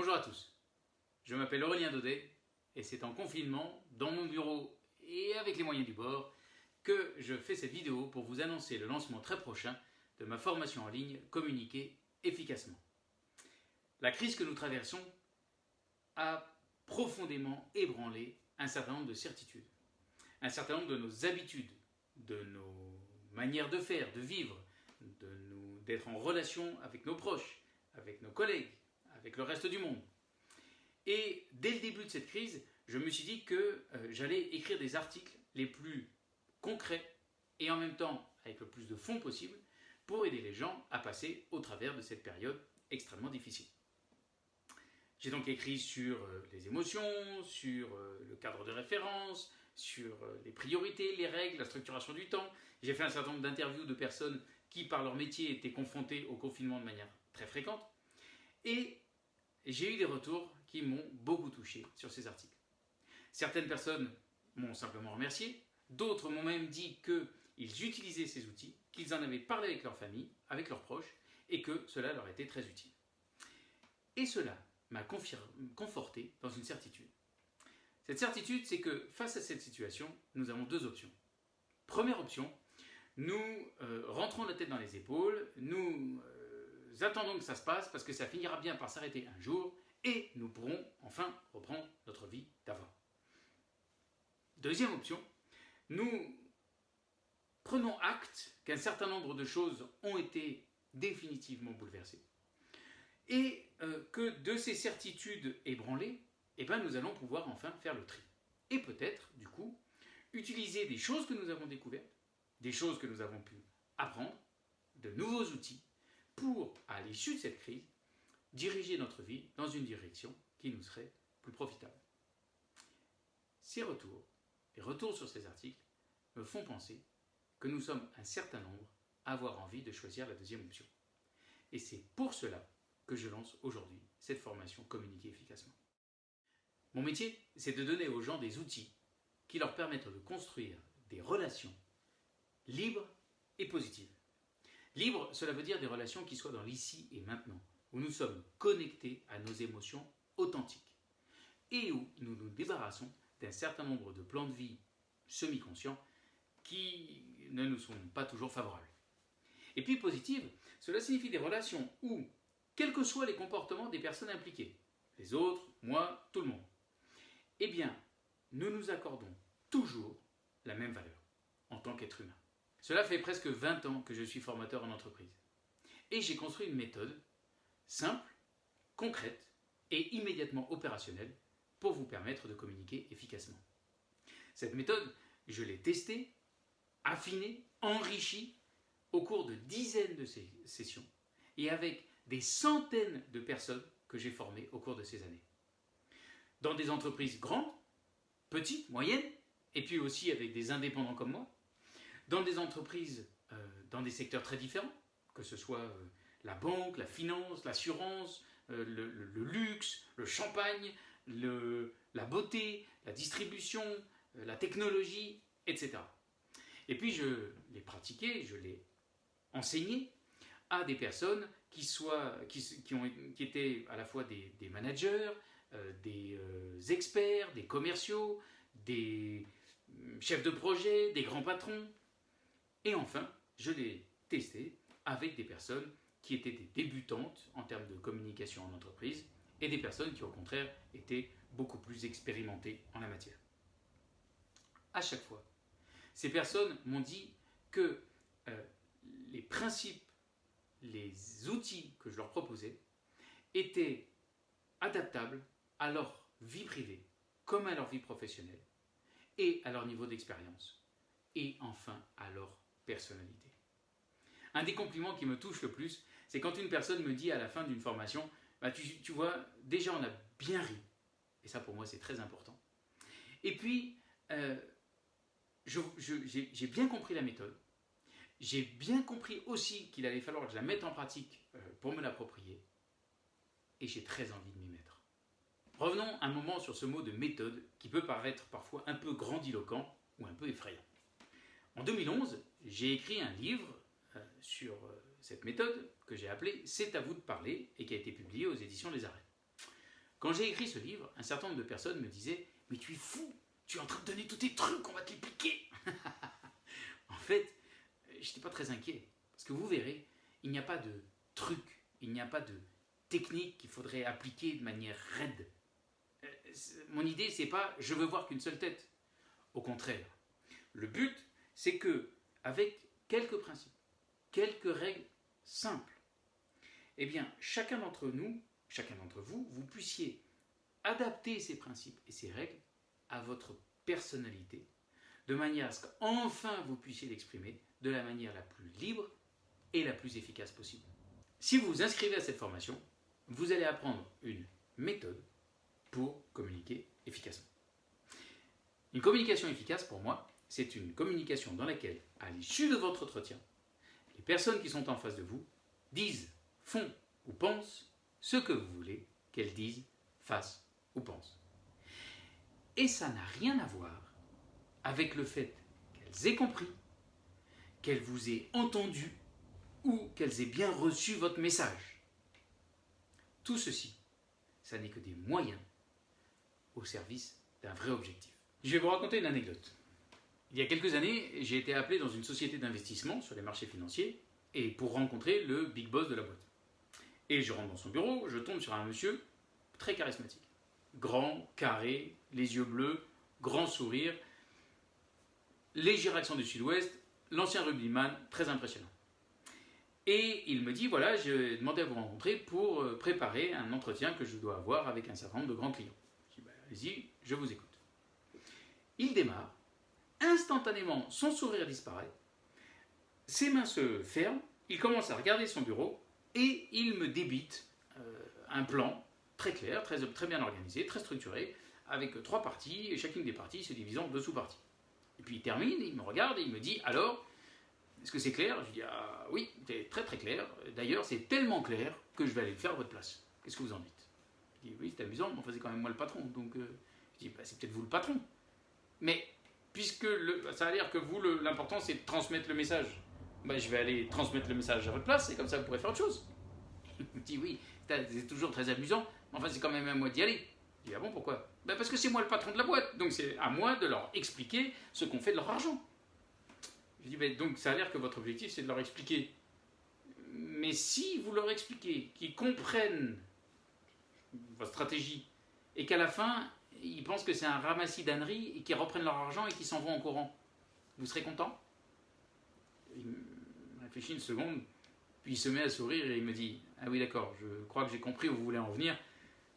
Bonjour à tous, je m'appelle Aurélien Daudet et c'est en confinement, dans mon bureau et avec les moyens du bord, que je fais cette vidéo pour vous annoncer le lancement très prochain de ma formation en ligne Communiquer efficacement. La crise que nous traversons a profondément ébranlé un certain nombre de certitudes, un certain nombre de nos habitudes, de nos manières de faire, de vivre, d'être en relation avec nos proches, avec nos collègues, avec le reste du monde. Et dès le début de cette crise, je me suis dit que euh, j'allais écrire des articles les plus concrets et en même temps avec le plus de fonds possible pour aider les gens à passer au travers de cette période extrêmement difficile. J'ai donc écrit sur euh, les émotions, sur euh, le cadre de référence, sur les priorités, les règles, la structuration du temps. J'ai fait un certain nombre d'interviews de personnes qui, par leur métier, étaient confrontées au confinement de manière très fréquente. Et j'ai eu des retours qui m'ont beaucoup touché sur ces articles. Certaines personnes m'ont simplement remercié, d'autres m'ont même dit qu'ils utilisaient ces outils, qu'ils en avaient parlé avec leur famille, avec leurs proches, et que cela leur était très utile. Et cela m'a conforté dans une certitude. Cette certitude, c'est que face à cette situation, nous avons deux options. Première option, nous euh, rentrons la tête dans les épaules, nous euh, attendons que ça se passe parce que ça finira bien par s'arrêter un jour et nous pourrons enfin reprendre notre vie d'avant. Deuxième option, nous prenons acte qu'un certain nombre de choses ont été définitivement bouleversées et euh, que de ces certitudes ébranlées, eh ben, nous allons pouvoir enfin faire le tri. Et peut-être, du coup, utiliser des choses que nous avons découvertes, des choses que nous avons pu apprendre, de nouveaux outils pour, à l'issue de cette crise, diriger notre vie dans une direction qui nous serait plus profitable. Ces retours, les retours sur ces articles, me font penser que nous sommes un certain nombre à avoir envie de choisir la deuxième option. Et c'est pour cela que je lance aujourd'hui cette formation Communiquer efficacement. Mon métier, c'est de donner aux gens des outils qui leur permettent de construire des relations libres et positives. Libre, cela veut dire des relations qui soient dans l'ici et maintenant, où nous sommes connectés à nos émotions authentiques, et où nous nous débarrassons d'un certain nombre de plans de vie semi-conscients qui ne nous sont pas toujours favorables. Et puis positive, cela signifie des relations où, quels que soient les comportements des personnes impliquées, les autres, moi, tout le monde, eh bien, nous nous accordons toujours la même valeur en tant qu'être humain. Cela fait presque 20 ans que je suis formateur en entreprise. Et j'ai construit une méthode simple, concrète et immédiatement opérationnelle pour vous permettre de communiquer efficacement. Cette méthode, je l'ai testée, affinée, enrichie au cours de dizaines de sessions et avec des centaines de personnes que j'ai formées au cours de ces années. Dans des entreprises grandes, petites, moyennes, et puis aussi avec des indépendants comme moi, dans des entreprises, euh, dans des secteurs très différents, que ce soit euh, la banque, la finance, l'assurance, euh, le, luxe, le champagne, la beauté, la distribution, la technologie, etc. Et puis je l'ai pratiqué, je l'ai enseigné à des personnes qui, soient, qui, ont, qui étaient à la fois des, managers, des experts, des commerciaux, des chefs de projet, des grands patrons, et enfin, je l'ai testé avec des personnes qui étaient des débutantes en termes de communication en entreprise et des personnes qui au contraire étaient beaucoup plus expérimentées en la matière. À chaque fois, ces personnes m'ont dit que euh, les principes, les outils que je leur proposais étaient adaptables à leur vie privée comme à leur vie professionnelle et à leur niveau d'expérience et enfin à leur personnalité. Un des compliments qui me touche le plus, c'est quand une personne me dit à la fin d'une formation, bah, tu, vois, déjà on a bien ri. Et ça pour moi c'est très important. Et puis, euh, j'ai bien compris la méthode. J'ai bien compris aussi qu'il allait falloir que je la mette en pratique euh, pour me l'approprier. Et j'ai très envie de m'y mettre. Revenons un moment sur ce mot de méthode qui peut paraître parfois un peu grandiloquent ou un peu effrayant. En 2011, j'ai écrit un livre euh, sur euh, cette méthode que j'ai appelé C'est à vous de parler et qui a été publié aux éditions Les Arrêts. Quand j'ai écrit ce livre, un certain nombre de personnes me disaient Mais tu es fou, tu es en train de donner tous tes trucs, on va te les piquer En fait, j'étais pas très inquiet. Parce que vous verrez, il n'y a pas de truc, il n'y a pas de technique qu'il faudrait appliquer de manière raide. Euh, mon idée, c'est pas je veux voir qu'une seule tête. Au contraire, le but, c'est que, avec quelques principes, quelques règles simples, eh bien, chacun d'entre nous, chacun d'entre vous, vous puissiez adapter ces principes et ces règles à votre personnalité, de manière à ce qu'enfin vous puissiez l'exprimer de la manière la plus libre et la plus efficace possible. Si vous vous inscrivez à cette formation, vous allez apprendre une méthode pour communiquer efficacement. Une communication efficace, pour moi, c'est une communication dans laquelle, à l'issue de votre entretien, les personnes qui sont en face de vous disent, font ou pensent ce que vous voulez qu'elles disent, fassent ou pensent. Et ça n'a rien à voir avec le fait qu'elles aient compris, qu'elles vous aient entendu ou qu'elles aient bien reçu votre message. Tout ceci, ça n'est que des moyens au service d'un vrai objectif. Je vais vous raconter une anecdote. Il y a quelques années, j'ai été appelé dans une société d'investissement sur les marchés financiers et pour rencontrer le big boss de la boîte. Et je rentre dans son bureau, je tombe sur un monsieur très charismatique. Grand, carré, les yeux bleus, grand sourire, léger accent du sud-ouest, l'ancien rugbyman, très impressionnant. Et il me dit, voilà, j'ai demandé à vous rencontrer pour euh, préparer un entretien que je dois avoir avec un certain nombre de grands clients. Je dis, bah, allez-y, je vous écoute. Il démarre, instantanément, son sourire disparaît, ses mains se ferment, il commence à regarder son bureau et il me débite euh, un plan très clair, très, très bien organisé, très structuré, avec trois parties, et chacune des parties se divisant en deux sous-parties. Et puis il termine, il me regarde et il me dit Alors, est-ce que c'est clair? Je dis Ah oui, c'est très très clair. D'ailleurs, c'est tellement clair que je vais aller le faire à votre place. Qu'est-ce que vous en dites? Je dis Oui, c'est amusant, mais enfin, c'est quand même moi le patron. Donc, euh, je dis bah, C'est peut-être vous le patron. Mais puisque ça a l'air que vous, l'important, c'est de transmettre le message, bah, je vais aller transmettre le message à votre place et comme ça, vous pourrez faire autre chose. Il me dit Oui, c'est toujours très amusant, mais enfin, c'est quand même à moi d'y aller. Je dis Ah bon, pourquoi? Bah, Parce que c'est moi le patron de la boîte, donc c'est à moi de leur expliquer ce qu'on fait de leur argent. Je dis bah, Donc, ça a l'air que votre objectif, c'est de leur expliquer. Mais si vous leur expliquez qu'ils comprennent votre stratégie et qu'à la fin, ils pensent que c'est un ramassis d'âneries et qu'ils reprennent leur argent et qu'ils s'en vont en courant. Vous serez content Il réfléchit une seconde, puis il se met à sourire et il me dit Ah oui, d'accord, je crois que j'ai compris où vous voulez en venir.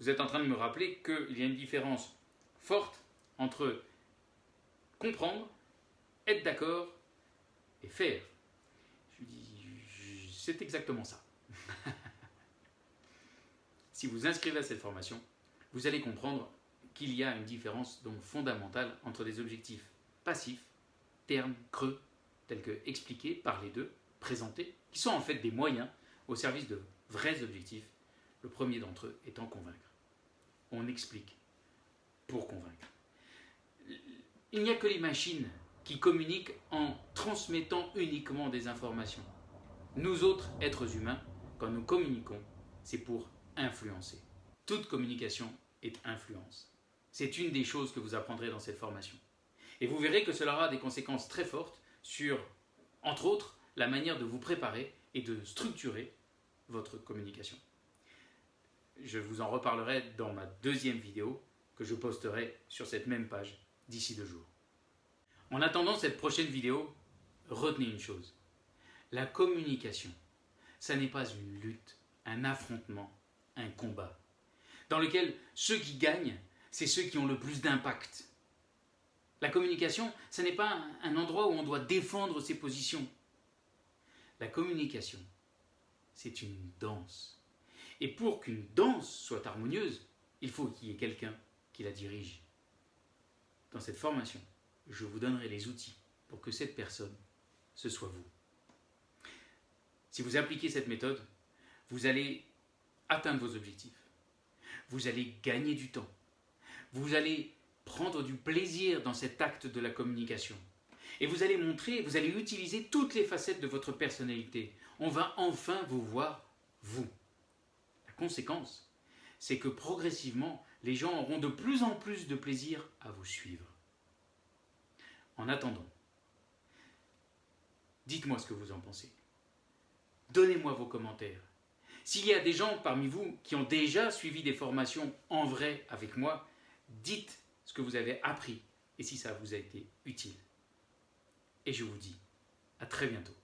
Vous êtes en train de me rappeler qu'il y a une différence forte entre comprendre, être d'accord et faire. Je lui dis C'est exactement ça. si vous inscrivez à cette formation, vous allez comprendre qu'il y a une différence donc fondamentale entre des objectifs passifs, ternes, creux, tels que expliqués, les deux, présentés, qui sont en fait des moyens au service de vrais objectifs, le premier d'entre eux étant convaincre. On explique pour convaincre. Il n'y a que les machines qui communiquent en transmettant uniquement des informations. Nous autres, êtres humains, quand nous communiquons, c'est pour influencer. Toute communication est influence. C'est une des choses que vous apprendrez dans cette formation. Et vous verrez que cela aura des conséquences très fortes sur, entre autres, la manière de vous préparer et de structurer votre communication. Je vous en reparlerai dans ma deuxième vidéo que je posterai sur cette même page d'ici deux jours. En attendant cette prochaine vidéo, retenez une chose. La communication, ça n'est pas une lutte, un affrontement, un combat, dans lequel ceux qui gagnent c'est ceux qui ont le plus d'impact. La communication, ce n'est pas un endroit où on doit défendre ses positions. La communication, c'est une danse. Et pour qu'une danse soit harmonieuse, il faut qu'il y ait quelqu'un qui la dirige. Dans cette formation, je vous donnerai les outils pour que cette personne, ce soit vous. Si vous appliquez cette méthode, vous allez atteindre vos objectifs. Vous allez gagner du temps vous allez prendre du plaisir dans cet acte de la communication. Et vous allez montrer, vous allez utiliser toutes les facettes de votre personnalité. On va enfin vous voir, vous. La conséquence, c'est que progressivement, les gens auront de plus en plus de plaisir à vous suivre. En attendant, dites-moi ce que vous en pensez. Donnez-moi vos commentaires. S'il y a des gens parmi vous qui ont déjà suivi des formations en vrai avec moi, dites ce que vous avez appris et si ça vous a été utile. Et je vous dis à très bientôt.